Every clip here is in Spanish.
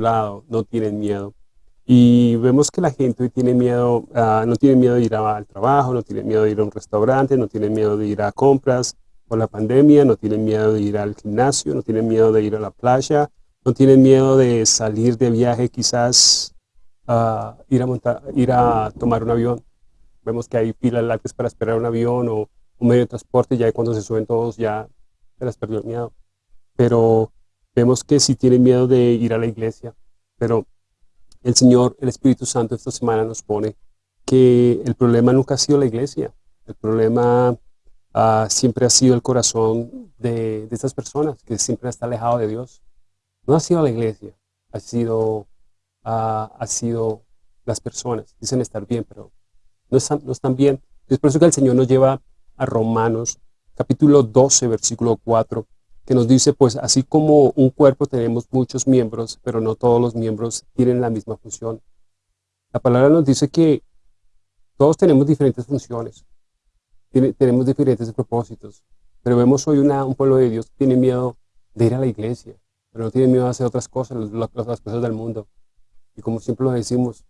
lado, no tienen miedo. Y vemos que la gente hoy tiene miedo, ah, no tiene miedo de ir al trabajo, no tiene miedo de ir a un restaurante, no tiene miedo de ir a compras por la pandemia, no tienen miedo de ir al gimnasio, no tienen miedo de ir a la playa, no tienen miedo de salir de viaje quizás a ir, a tomar un avión. Vemos que hay filas largas para esperar un avión o un medio de transporte, ya cuando se suben todos ya se les perdió el miedo. Pero vemos que sí tienen miedo de ir a la iglesia, pero el Señor, el Espíritu Santo esta semana nos pone que el problema nunca ha sido la iglesia, el problema uh, siempre ha sido el corazón de, de, estas personas, que siempre está alejado de Dios. No ha sido la iglesia, ha sido, uh, ha sido las personas. Dicen estar bien, pero no están, no están bien. Es por eso que el Señor nos lleva a Romanos, capítulo 12, versículo 4, que nos dice, pues así como un cuerpo tenemos muchos miembros, pero no todos los miembros tienen la misma función. La palabra nos dice que todos tenemos diferentes funciones, tenemos diferentes propósitos, pero vemos hoy una, un pueblo de Dios que tiene miedo de ir a la iglesia, pero no tiene miedo de hacer otras cosas, las, las cosas del mundo. Y como siempre lo decimos,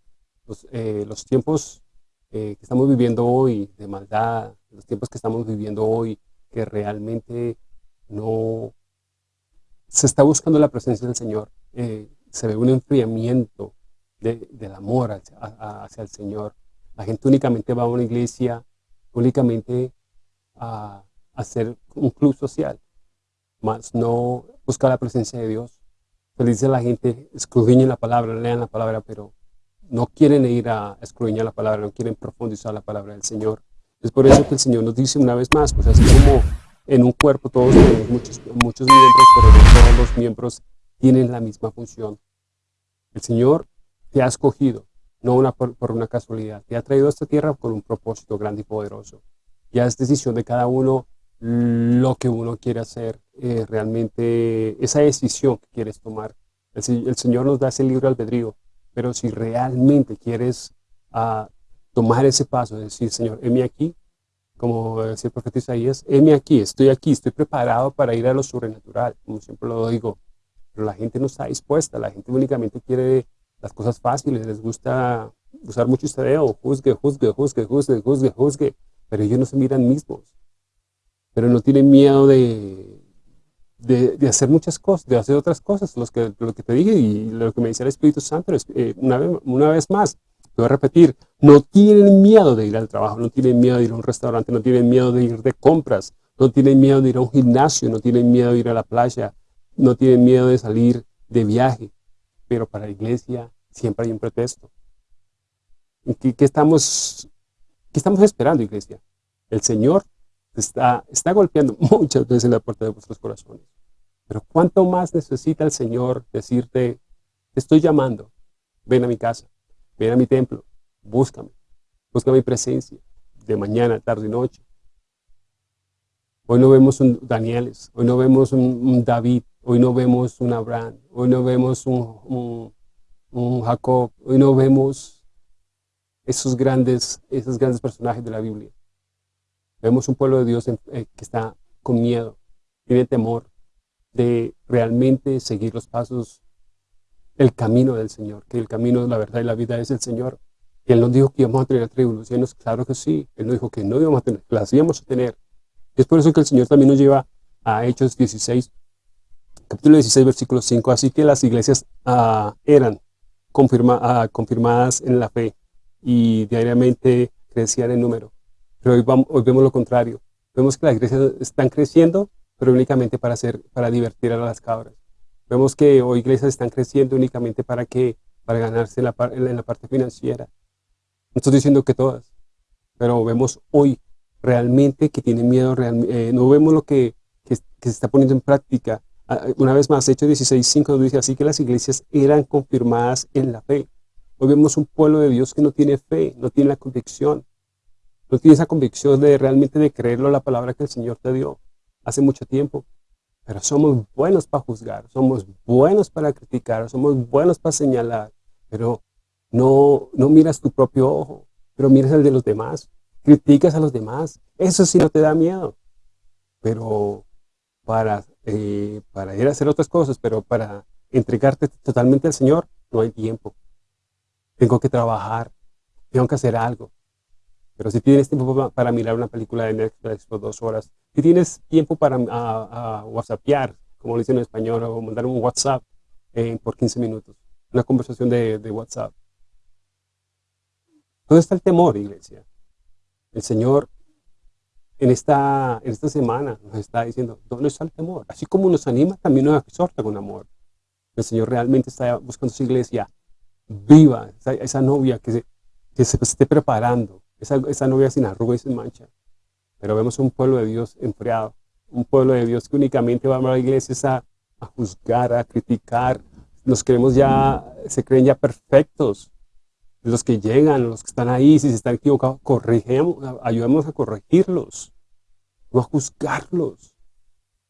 los, eh, los tiempos eh, que estamos viviendo hoy de maldad, los tiempos que estamos viviendo hoy, que realmente no se está buscando la presencia del Señor. Eh, se ve un enfriamiento del amor hacia, hacia, el Señor. La gente únicamente va a una iglesia, únicamente a, hacer un club social, más no busca la presencia de Dios. Se dice a la gente, escudriñen la palabra, lean la palabra, pero no quieren ir a escudriñar la palabra, no quieren profundizar la palabra del Señor. Es por eso que el Señor nos dice una vez más, pues así como en un cuerpo todos tenemos muchos, miembros, pero no todos los miembros tienen la misma función. El Señor te ha escogido, no por, una casualidad. Te ha traído a esta tierra con un propósito grande y poderoso. Ya es decisión de cada uno lo que uno quiere hacer, eh, realmente esa decisión que quieres tomar. El, Señor nos da ese libre albedrío, pero si realmente quieres uh, tomar ese paso, de decir, Señor, heme aquí, como decía el profeta Isaías, heme aquí, estoy aquí, estoy preparado para ir a lo sobrenatural, como siempre lo digo, pero la gente no está dispuesta, la gente únicamente quiere las cosas fáciles, les gusta usar mucho estadeo, juzgue, juzgue, juzgue, juzgue, juzgue, juzgue, pero ellos no se miran mismos, pero no tienen miedo de, de, hacer muchas cosas, de hacer otras cosas, los que, lo que te dije y lo que me dice el Espíritu Santo, eh, una, vez, una vez más, voy a repetir, no tienen miedo de ir al trabajo, no tienen miedo de ir a un restaurante, no tienen miedo de ir de compras, no tienen miedo de ir a un gimnasio, no tienen miedo de ir a la playa, no tienen miedo de salir de viaje, pero para la iglesia siempre hay un pretexto. ¿Qué, estamos esperando, iglesia? El Señor está, está golpeando muchas veces la puerta de vuestros corazones. Pero ¿cuánto más necesita el Señor decirte, te estoy llamando, ven a mi casa? ven a mi templo, búscame, busca mi presencia, de mañana, tarde y noche. Hoy no vemos un Danieles, hoy no vemos un, David, hoy no vemos un Abraham, hoy no vemos un, Jacob, hoy no vemos esos grandes, esos grandes personajes de la Biblia. Vemos un pueblo de Dios eh, que está con miedo, tiene temor de realmente seguir los pasos el camino del Señor, que el camino, de la verdad y la vida es el Señor. Él nos dijo que íbamos a tener tribulaciones, claro que sí. Él nos dijo que no íbamos a tener, que las íbamos a tener. es por eso que el Señor también nos lleva a Hechos 16, capítulo 16, versículo 5. Así que las iglesias uh, eran confirma, uh, confirmadas en la fe y diariamente crecían en número. Pero hoy, vamos, hoy vemos lo contrario. Vemos que las iglesias están creciendo, pero únicamente para, hacer, para divertir a las cabras. Vemos que hoy iglesias están creciendo únicamente para que para ganarse en la, en la parte financiera. No estoy diciendo que todas, pero vemos hoy realmente que tienen miedo, eh, no vemos lo que, se está poniendo en práctica. Ah, una vez más, Hechos 16.5 nos dice así que las iglesias eran confirmadas en la fe. Hoy vemos un pueblo de Dios que no tiene fe, no tiene la convicción. No tiene esa convicción de realmente de creerlo la palabra que el Señor te dio hace mucho tiempo. Pero somos buenos para juzgar, somos buenos para criticar, somos buenos para señalar, pero no, no miras tu propio ojo, pero miras el de los demás, criticas a los demás, eso sí no te da miedo. Pero para, eh, para ir a hacer otras cosas, pero para entregarte totalmente al Señor, no hay tiempo. Tengo que trabajar, tengo que hacer algo. Pero si tienes tiempo para mirar una película de Netflix por dos horas, si tienes tiempo para a, whatsappear, como lo dicen en español, o mandar un WhatsApp eh, por 15 minutos, una conversación de WhatsApp. ¿Dónde está el temor, iglesia? El Señor en esta, en esta semana nos está diciendo, ¿dónde está el temor? Así como nos anima, también nos exhorta con amor. El Señor realmente está buscando su iglesia viva, esa, novia que se, que se esté preparando, esa, esa novia sin arruga y sin mancha. Pero vemos un pueblo de Dios enfriado, un pueblo de Dios que únicamente va a la iglesia a, a juzgar, a criticar. Nos creemos ya, se creen ya perfectos. Los que llegan, los que están ahí, si se están equivocados, corrigemos, ayudemos a corregirlos, no a juzgarlos.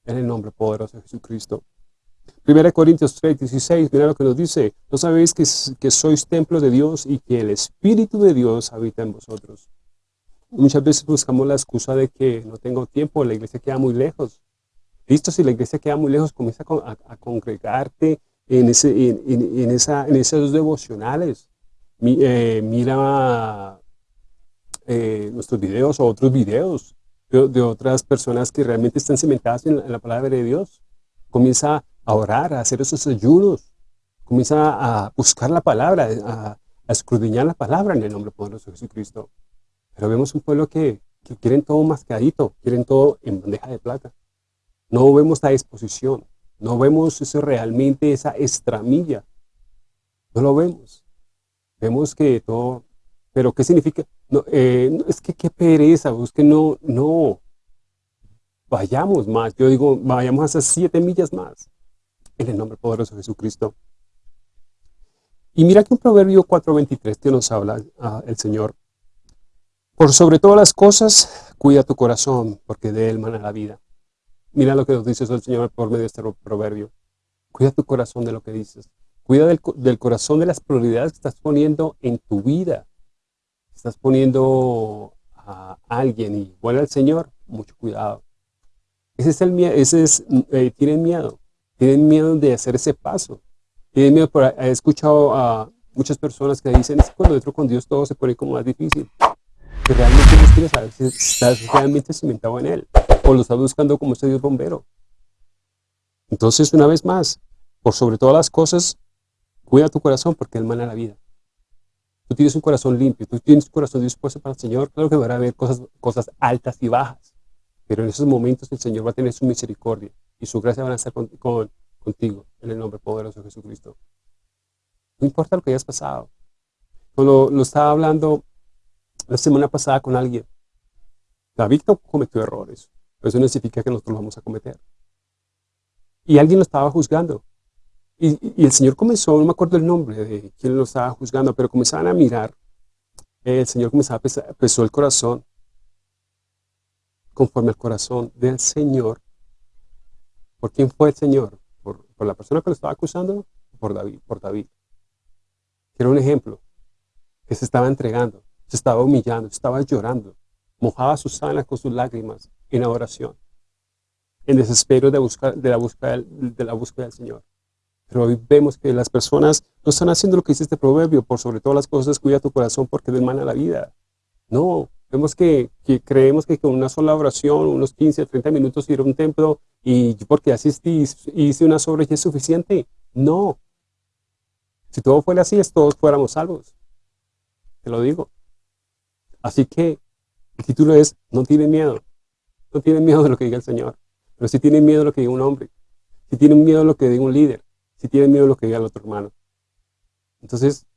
En el nombre poderoso de Jesucristo. 1 Corintios 3, 16, mira lo que nos dice. ¿No sabéis que, sois templo de Dios y que el Espíritu de Dios habita en vosotros? Muchas veces buscamos la excusa de que no tengo tiempo, la iglesia queda muy lejos. Listo, si la iglesia queda muy lejos, comienza a, congregarte en, ese, en, esa, en esos devocionales. Eh, mira eh, nuestros videos o otros videos de, otras personas que realmente están cimentadas en la palabra de Dios. Comienza a orar, a hacer esos ayunos. Comienza a buscar la palabra, a, escudriñar la palabra en el nombre poderoso de Jesucristo. Pero vemos un pueblo que, quieren todo mascadito, quieren todo en bandeja de plata. No vemos la disposición, no vemos eso realmente, esa estramilla. No lo vemos. Vemos que todo, pero ¿qué significa? No, eh, es que qué pereza, es que no, no, vayamos más. Yo digo, vayamos hasta siete millas más en el nombre poderoso de Jesucristo. Y mira que un Proverbio 4.23 que nos habla ah, el Señor. Por sobre todas las cosas, cuida tu corazón, porque de él mana la vida. Mira lo que nos dice el Señor por medio de este proverbio. Cuida tu corazón de lo que dices. Cuida del, corazón de las prioridades que estás poniendo en tu vida. Estás poniendo a alguien vuelve al Señor, mucho cuidado. Ese es el miedo, ese es, eh, tienen miedo tienen miedo de hacer ese paso. Tienen miedo, por, he escuchado a muchas personas que dicen, cuando entro con Dios todo se pone como más difícil. Que realmente Dios quiere saber si estás realmente cimentado en Él, o lo estás buscando como ese Dios bombero. Entonces, una vez más, por sobre todas las cosas, cuida tu corazón porque Él mana la vida. Tú tienes un corazón limpio, tú tienes un corazón dispuesto para el Señor, claro que van a haber cosas, cosas altas y bajas, pero en esos momentos el Señor va a tener su misericordia y su gracia van a estar contigo en el nombre poderoso de Jesucristo. No importa lo que hayas pasado. Cuando lo estaba hablando la semana pasada con alguien, David cometió errores, pero eso no significa que nosotros lo vamos a cometer. Y alguien lo estaba juzgando. Y, el Señor comenzó, no me acuerdo el nombre de quién lo estaba juzgando, pero comenzaban a mirar. El Señor comenzaba a pesar, pesó el corazón conforme al corazón del Señor ¿Por quién fue el Señor? ¿Por, la persona que lo estaba acusando? Por David, por David. Quiero un ejemplo. Que se estaba entregando, se estaba humillando, se estaba llorando. Mojaba sus sábanas con sus lágrimas en adoración. En desespero de, buscar, de, la búsqueda, de la búsqueda del Señor. Pero hoy vemos que las personas no están haciendo lo que dice este proverbio. Por sobre todas las cosas, cuida tu corazón porque de mana la vida. No, Vemos que, creemos que con una sola oración, unos 15 o 30 minutos ir a un templo y porque asistí y hice una sobre es suficiente. No. Si todo fuera así, todos fuéramos salvos. Te lo digo. Así que el título es, no tienen miedo. No tienen miedo de lo que diga el Señor. Pero si tienen miedo de lo que diga un hombre. Si tienen miedo de lo que diga un líder. Si tienen miedo de lo que diga el otro hermano. Entonces,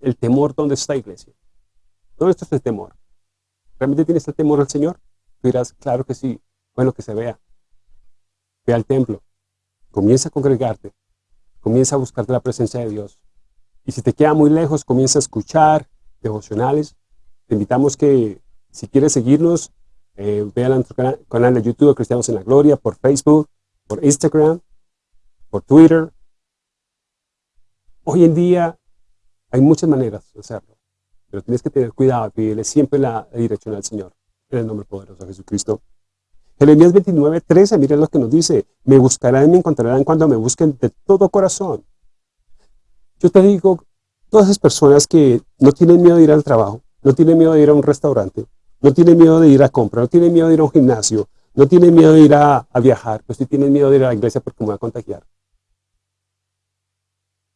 el temor, ¿dónde está iglesia? ¿Dónde está el temor? ¿Realmente tienes el temor al Señor? Tú dirás, claro que sí. Bueno, que se vea. Ve al templo. Comienza a congregarte. Comienza a buscarte la presencia de Dios. Y si te queda muy lejos, comienza a escuchar devocionales. Te invitamos que, si quieres seguirnos, eh, ve a nuestro canal, de YouTube, Cristianos en la Gloria, por Facebook, por Instagram, por Twitter. Hoy en día hay muchas maneras de hacerlo. Pero tienes que tener cuidado, pedirle siempre la dirección al Señor, en el nombre poderoso de Jesucristo. Jeremías 29, 13, miren lo que nos dice, me buscarán y me encontrarán cuando me busquen de todo corazón. Yo te digo, todas esas personas que no tienen miedo de ir al trabajo, no tienen miedo de ir a un restaurante, no tienen miedo de ir a comprar, no tienen miedo de ir a un gimnasio, no tienen miedo de ir a, viajar, pues sí tienen miedo de ir a la iglesia porque me voy a contagiar.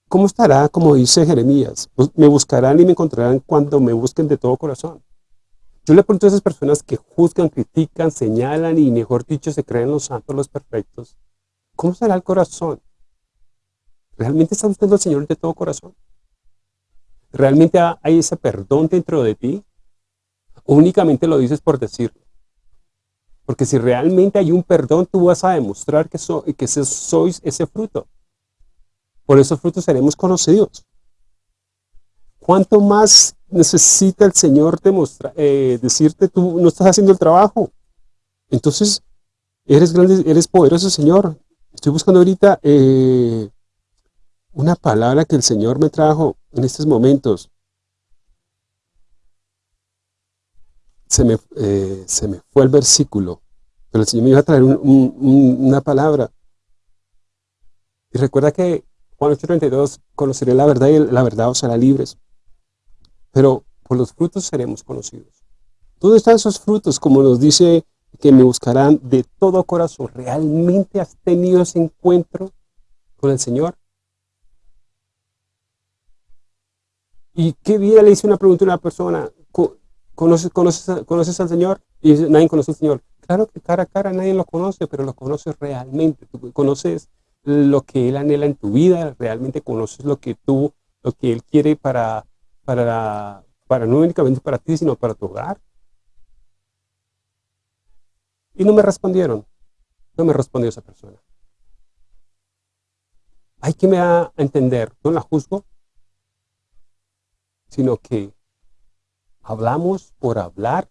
¿Cómo estará, como dice Jeremías? Me buscarán y me encontrarán cuando me busquen de todo corazón. Yo le pregunto a esas personas que juzgan, critican, señalan y mejor dicho se creen los santos, los perfectos. ¿Cómo será el corazón? ¿Realmente está buscando al Señor de todo corazón? ¿Realmente hay ese perdón dentro de ti? ¿O únicamente lo dices por decirlo? Porque si realmente hay un perdón, tú vas a demostrar que, que sois ese fruto. Por esos frutos seremos conocidos. ¿Cuánto más necesita el Señor eh, decirte tú no estás haciendo el trabajo? Entonces, eres grande, eres poderoso, Señor. Estoy buscando ahorita eh, una palabra que el Señor me trajo en estos momentos. Se me, eh, se me fue el versículo, pero el Señor me iba a traer una palabra. Y recuerda que Juan 8.32, conoceré la verdad y la verdad os hará libres. Pero por los frutos seremos conocidos. ¿Dónde están esos frutos? Como nos dice que me buscarán de todo corazón. ¿Realmente has tenido ese encuentro con el Señor? ¿Y qué día le hice una pregunta a una persona? ¿Conoces, al Señor? Y nadie conoce al Señor. Claro que cara a cara nadie lo conoce, pero lo conoces realmente. Conoces lo que Él anhela en tu vida, realmente conoces lo que tú, lo que Él quiere para, para, para no únicamente para ti, sino para tu hogar. Y no me respondieron. No me respondió esa persona. Hay que me entender, no la juzgo, sino que hablamos por hablar,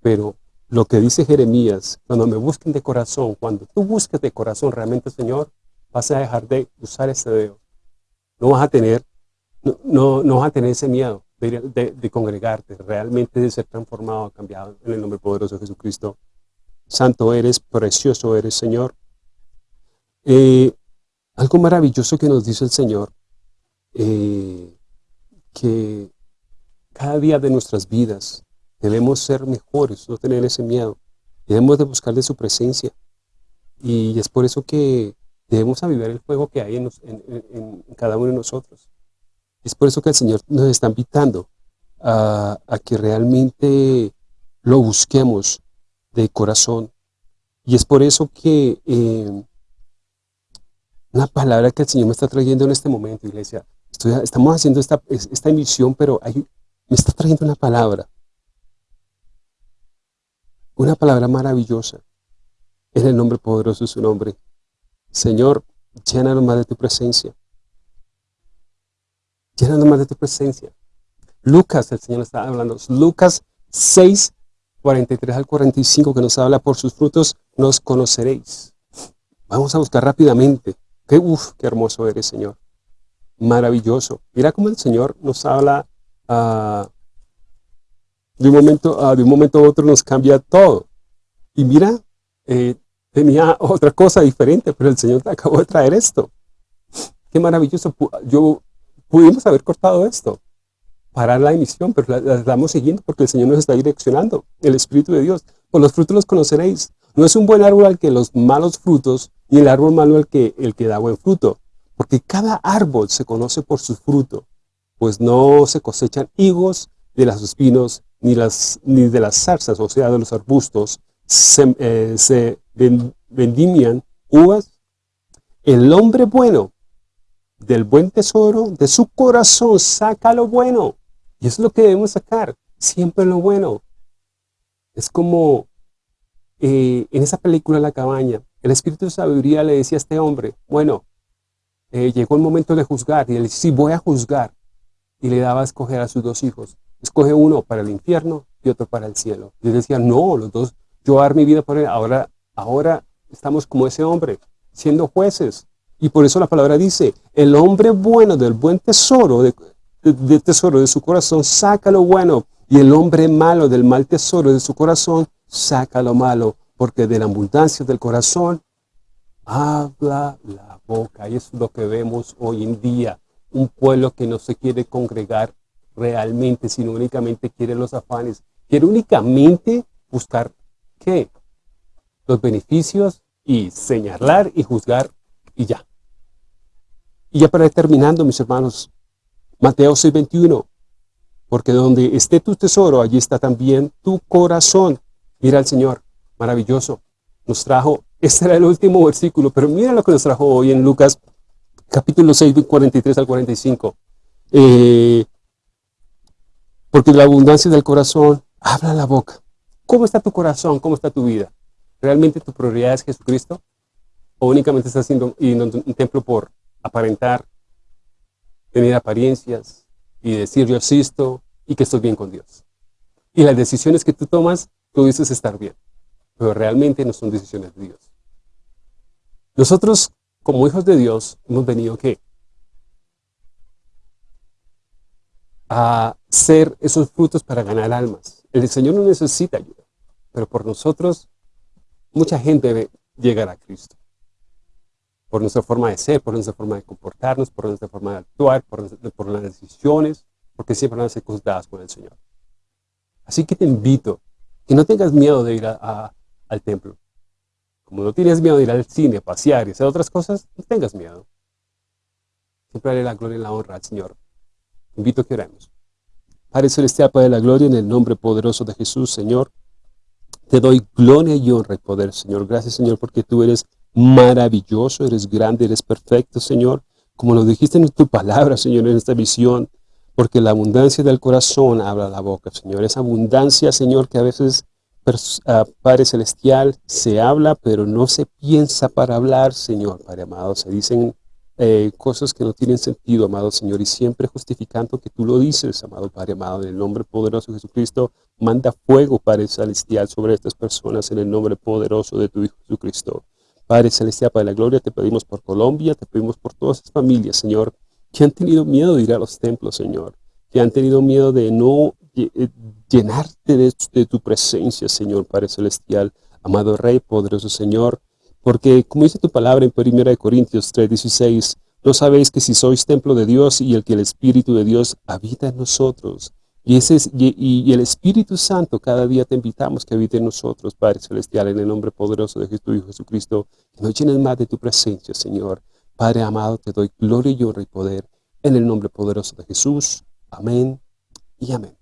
pero lo que dice Jeremías, cuando me busquen de corazón, cuando tú busques de corazón realmente, Señor, vas a dejar de usar ese dedo. No vas a tener, no, no, vas a tener ese miedo de, congregarte, realmente de ser transformado, cambiado en el nombre poderoso de Jesucristo. Santo eres, precioso eres, Señor. Eh, algo maravilloso que nos dice el Señor, eh, que cada día de nuestras vidas Debemos ser mejores, no tener ese miedo. Debemos de buscar de su presencia. Y es por eso que debemos avivar el fuego que hay en, cada uno de nosotros. Es por eso que el Señor nos está invitando a, que realmente lo busquemos de corazón. Y es por eso que eh, una palabra que el Señor me está trayendo en este momento, iglesia, estamos haciendo esta, esta emisión, pero me está trayendo una palabra una palabra maravillosa. En el nombre poderoso de su nombre. Señor, llénanos más de tu presencia. Llénanos más de tu presencia. Lucas, el Señor está hablando. Lucas 6, 43 al 45, que nos habla, por sus frutos nos conoceréis. Vamos a buscar rápidamente. Qué, uf, qué hermoso eres, Señor. Maravilloso. Mira cómo el Señor nos habla uh, de un momento, a, de un momento a otro nos cambia todo. Y mira, eh, tenía otra cosa diferente, pero el Señor te acabó de traer esto. Qué maravilloso. Yo, pudimos haber cortado esto, parar la emisión, pero la, estamos siguiendo porque el Señor nos está direccionando, el Espíritu de Dios. Por los frutos los conoceréis. No es un buen árbol al que los malos frutos, ni el árbol malo al que, el que da buen fruto. Porque cada árbol se conoce por su fruto, pues no se cosechan higos de los espinos, ni, de las zarzas, o sea, de los arbustos, se, eh, vendimian uvas. El hombre bueno, del buen tesoro, de su corazón, saca lo bueno. Y eso es lo que debemos sacar, siempre lo bueno. Es como eh, en esa película La cabaña, el espíritu de sabiduría le decía a este hombre, bueno, eh, llegó el momento de juzgar, y él dice, sí, voy a juzgar. Y le daba a escoger a sus dos hijos escoge uno para el infierno y otro para el cielo. Y él decía, no, los dos, yo dar mi vida por él. Ahora, ahora estamos como ese hombre, siendo jueces. Y por eso la palabra dice, el hombre bueno del buen tesoro, de, tesoro de su corazón, saca lo bueno. Y el hombre malo del mal tesoro de su corazón, saca lo malo, porque de la abundancia del corazón habla la boca. Y es lo que vemos hoy en día. Un pueblo que no se quiere congregar realmente, sino únicamente quiere los afanes. Quiere únicamente buscar, ¿qué? Los beneficios y señalar y juzgar y ya. Y ya para ir terminando, mis hermanos, Mateo 6:21, porque donde esté tu tesoro, allí está también tu corazón. Mira al Señor, maravilloso. Nos trajo, este era el último versículo, pero mira lo que nos trajo hoy en Lucas capítulo 6, 43 al 45. Eh, porque la abundancia del corazón habla la boca. ¿Cómo está tu corazón? ¿Cómo está tu vida? ¿Realmente tu prioridad es Jesucristo? ¿O únicamente estás haciendo un templo por aparentar, tener apariencias y decir yo existo y que estoy bien con Dios? Y las decisiones que tú tomas, tú dices estar bien, pero realmente no son decisiones de Dios. Nosotros, como hijos de Dios, hemos venido ¿qué? A ser esos frutos para ganar almas. El Señor no necesita ayuda, pero por nosotros mucha gente debe llegar a Cristo. Por nuestra forma de ser, por nuestra forma de comportarnos, por nuestra forma de actuar, por, las decisiones, porque siempre van a ser juzgadas por el Señor. Así que te invito, que no tengas miedo de ir al templo. Como no tienes miedo de ir al cine, a pasear y hacer otras cosas, no tengas miedo. Siempre haré la gloria y la honra al Señor. Invito a que oremos. Padre Celestial, Padre de la Gloria, en el nombre poderoso de Jesús, Señor, te doy gloria y honra y poder, Señor. Gracias, Señor, porque tú eres maravilloso, eres grande, eres perfecto, Señor. Como lo dijiste en tu palabra, Señor, en esta visión, porque la abundancia del corazón habla la boca, Señor. Esa abundancia, Señor, que a veces, uh, Padre Celestial, se habla, pero no se piensa para hablar, Señor, Padre amado. Se dicen eh, cosas que no tienen sentido, amado Señor, y siempre justificando que tú lo dices, amado Padre amado, en el nombre poderoso de Jesucristo, manda fuego, Padre Celestial, sobre estas personas, en el nombre poderoso de tu Hijo Jesucristo. Padre Celestial, Padre de la Gloria, te pedimos por Colombia, te pedimos por todas las familias, Señor, que han tenido miedo de ir a los templos, Señor, que han tenido miedo de no eh, llenarte de, de tu presencia, Señor, Padre Celestial, amado Rey, poderoso Señor, porque como dice tu palabra en 1 Corintios 3:16, no sabéis que si sois templo de Dios y el que el Espíritu de Dios habita en nosotros. Y, ese y, el Espíritu Santo cada día te invitamos que habite en nosotros, Padre Celestial, en el nombre poderoso de tu Hijo Jesucristo, que nos llenes más de tu presencia, Señor. Padre amado, te doy gloria y honra y poder en el nombre poderoso de Jesús. Amén y amén.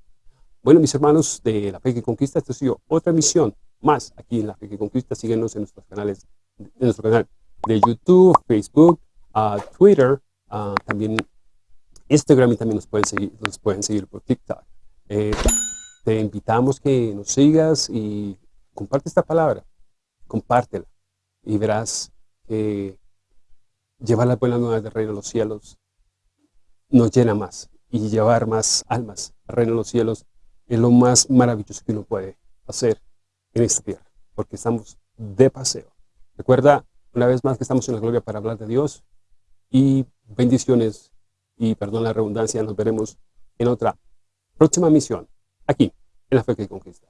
Bueno, mis hermanos de La Fe que Conquista, esto ha sido otra misión más aquí en La Fe que Conquista. Síguenos en nuestros canales en nuestro canal de YouTube, Facebook, uh, Twitter, uh, también Instagram y también nos pueden seguir, nos pueden seguir por TikTok. Eh, te invitamos que nos sigas y comparte esta palabra, compártela y verás que llevar las buenas nuevas del reino de los cielos nos llena más y llevar más almas al reino de los cielos es lo más maravilloso que uno puede hacer en esta tierra, porque estamos de paseo. Recuerda una vez más que estamos en la gloria para hablar de Dios y bendiciones y perdón la redundancia, nos veremos en otra próxima misión aquí en la fe que conquista.